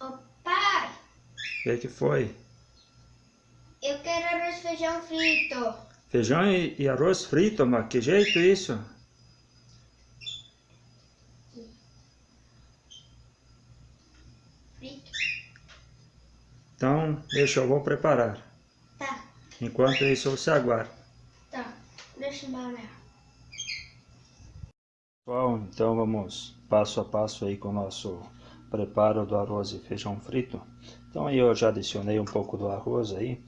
Ô pai, O que, que foi? eu quero arroz feijão frito. Feijão e, e arroz frito, mas que jeito isso? Frito? Então, deixa eu vou preparar. Tá, Enquanto isso, você aguarda. tá. Deixa eu olhar. Pessoal, então vamos passo a passo aí com o nosso preparo do arroz e feijão frito. Então aí eu já adicionei um pouco do arroz aí.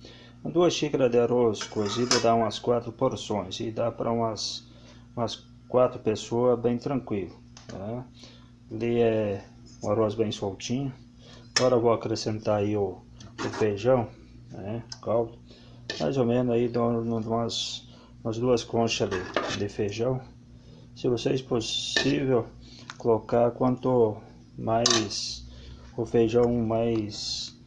Duas xícaras de arroz cozido dá umas quatro porções e dá para umas, umas quatro pessoas bem tranquilo. Tá? É um arroz bem soltinho. Agora vou acrescentar aí o, o feijão, né? caldo. Mais ou menos aí dou umas, umas duas conchas de, de feijão. Se vocês possível colocar quanto mais o feijão mais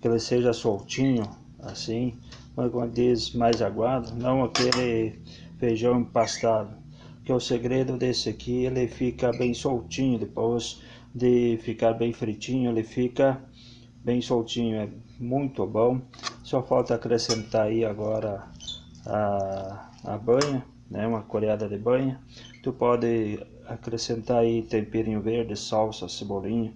que ele seja soltinho assim, mas quando diz mais aguado, não aquele feijão empastado. Que o segredo desse aqui, ele fica bem soltinho depois de ficar bem fritinho, ele fica bem soltinho, é muito bom. Só falta acrescentar aí agora a, a banha, né, uma colherada de banha. Tu pode acrescentar aí temperinho verde, salsa, cebolinha,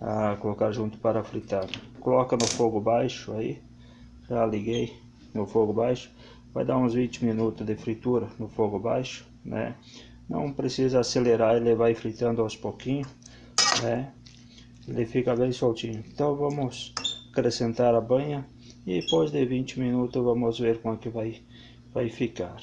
a colocar junto para fritar. Coloca no fogo baixo aí, já liguei no fogo baixo. Vai dar uns 20 minutos de fritura no fogo baixo, né? Não precisa acelerar, ele vai fritando aos pouquinhos, né? Ele fica bem soltinho. Então vamos acrescentar a banha e depois de 20 minutos vamos ver como é que vai, vai ficar.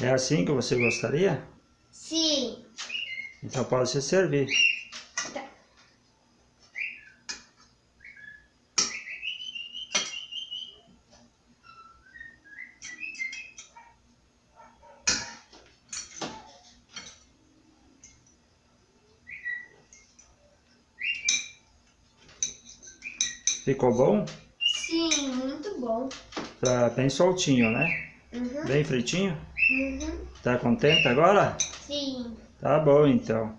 É assim que você gostaria? Sim. Então pode se servir. Tá. Ficou bom? Sim, muito bom. Tá bem soltinho, né? Uhum. Bem fritinho? Uhum. Tá contente agora? Sim. Tá bom então.